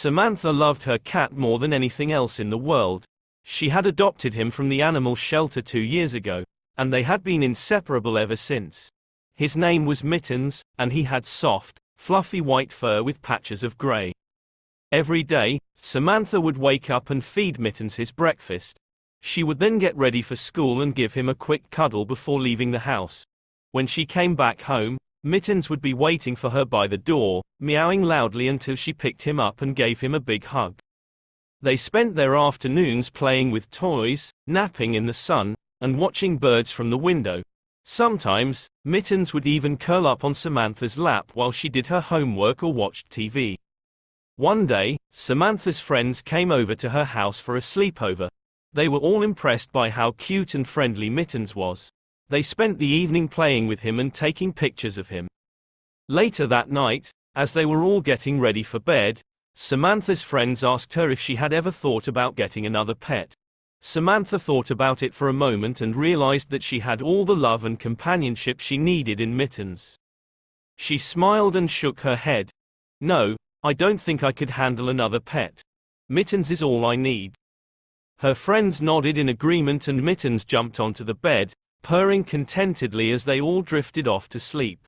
Samantha loved her cat more than anything else in the world. She had adopted him from the animal shelter two years ago, and they had been inseparable ever since. His name was Mittens, and he had soft, fluffy white fur with patches of gray. Every day, Samantha would wake up and feed Mittens his breakfast. She would then get ready for school and give him a quick cuddle before leaving the house. When she came back home, Mittens would be waiting for her by the door, meowing loudly until she picked him up and gave him a big hug. They spent their afternoons playing with toys, napping in the sun, and watching birds from the window. Sometimes, Mittens would even curl up on Samantha's lap while she did her homework or watched TV. One day, Samantha's friends came over to her house for a sleepover. They were all impressed by how cute and friendly Mittens was. They spent the evening playing with him and taking pictures of him. Later that night, as they were all getting ready for bed, Samantha's friends asked her if she had ever thought about getting another pet. Samantha thought about it for a moment and realized that she had all the love and companionship she needed in Mittens. She smiled and shook her head. No, I don't think I could handle another pet. Mittens is all I need. Her friends nodded in agreement and Mittens jumped onto the bed, purring contentedly as they all drifted off to sleep.